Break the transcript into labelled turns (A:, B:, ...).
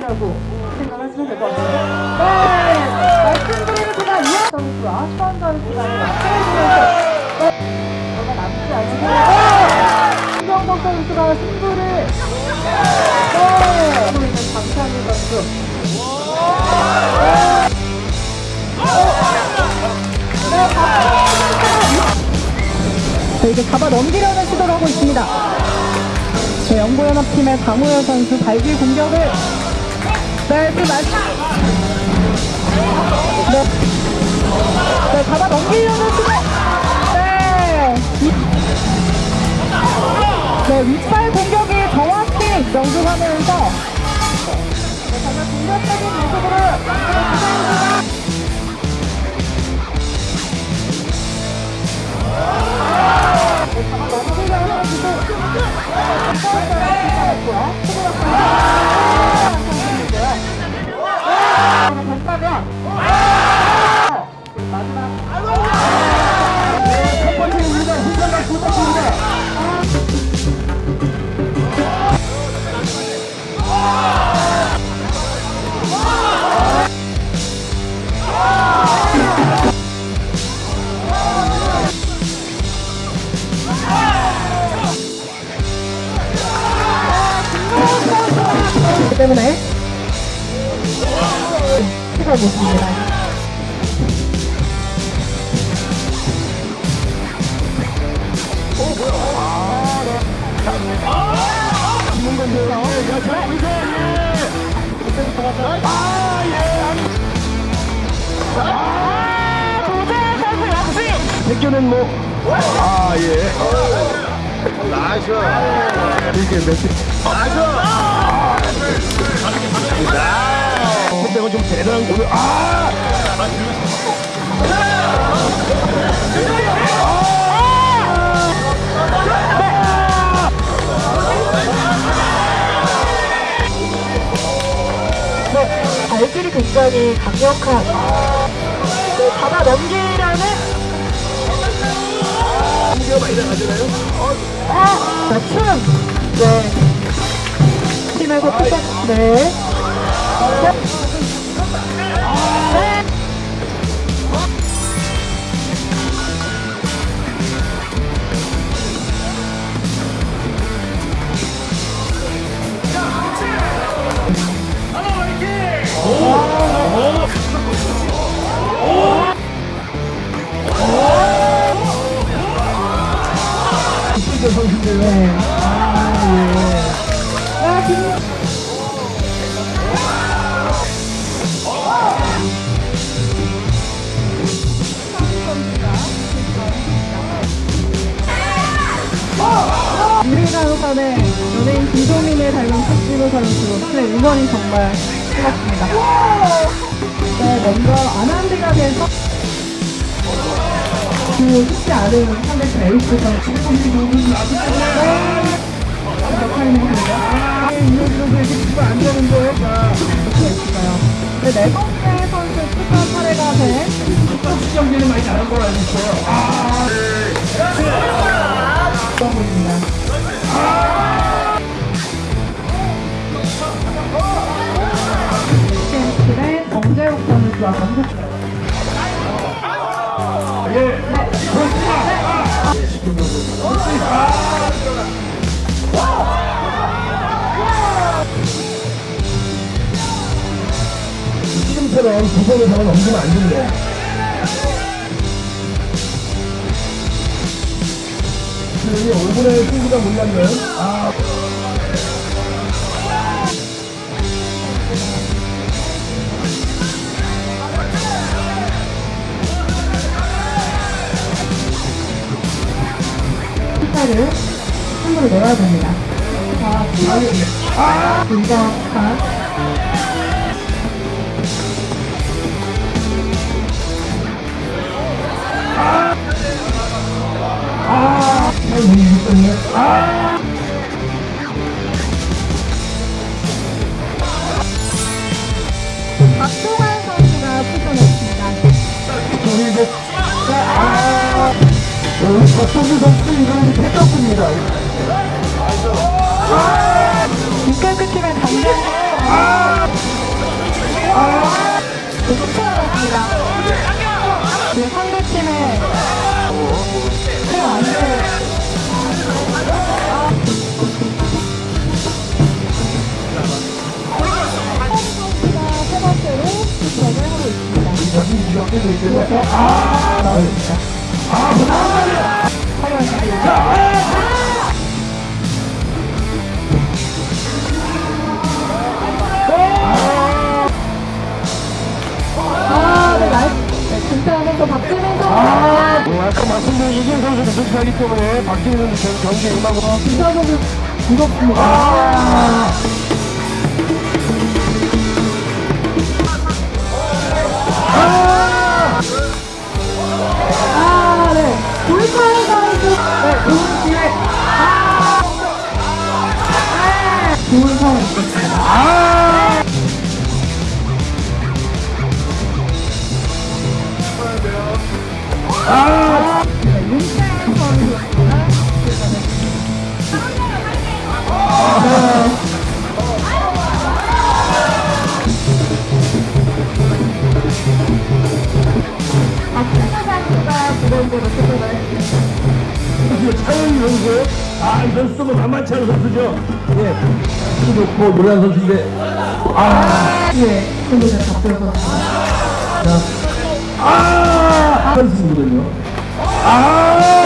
A: 수원이라고 생각하시면 될 것 같습니다. 네, 말씀드리는 제가 이하 선수와 수원 선수가 맞춰주면서 네, 얼마 남지 않은 김경복 선수가 승부를 네, 있는 강창희 선수. 네, 이게 잡아 넘기려는 시도를 하고 있습니다. 네, 영구연합팀의 강호연 선수 발길 공격을 네, 그 말... 네. 네, 잡아 넘기려는 시도 네. 이- 네, 윗발 공격이 정확히 명중하면서 네, 정말 공격적인 모습으로 그렇
B: 백교는 뭐, 아, 예. 나이스. 대단한 공격. 아!
A: 네, 발길이 굉장히 강력한 네, 잡아 넘기려는
B: 많이 나가잖아요.
A: 아, 자, 춤! 네. 네. 네. 네.
B: 이승재 선수인데요.
A: 아, 김 유리가요산의 연예인 김소민을 닮은 탁지로 선수 네, 응원이 정말 뜨겁습니다. 네, 먼저 아난드가 돼서 그 쉽지 않은 상대 베이스 선수 네, 역할입니다.
B: 이효진 선수 이렇게 치면 안 되는데.
A: 있어요. 네, 네 번째 선수 투자 사례가 된
B: 수정기는 많이 다른 걸로 알고 있어요. 아,
A: 서브입니다. 의 정재욱 선수와 강국
B: 지금처럼 두 번을 더 넘기면 안 됩니다. 여기 5분의 승부가 몰랐네요. 아.
A: 숫자를 함부로 내야 됩니다. 자, 분석한
B: 아, 잘 모르겠어요. 아!
A: 박동환 선수가 출전했습니다.
B: 어, 박성규 선수 이거는 패떴습니다.
A: 육결 끝이면 당장 지금 상대팀의 큰 안대를 세 번째로 시작을 하고 있습니다. 아, 네. 네, 김태환 선수.
B: 아, 뭐 아까 말씀드린 이진 선수도 선수하기 때문에 박진희 선수 경기에 임하고
A: 김태환 선수 무섭습니다.
B: 아,
A: 아, 선수. 네, 선수가 무대대로 출전을 했습니다.
B: 차영희 선수, 아, 이 선수도 뭐 만만치 않은 선수죠. 예, 키도 좋고 노란 선수인데, 아,
A: 예, 손으로 잡혀서.
B: 아, 선수거든요. 아,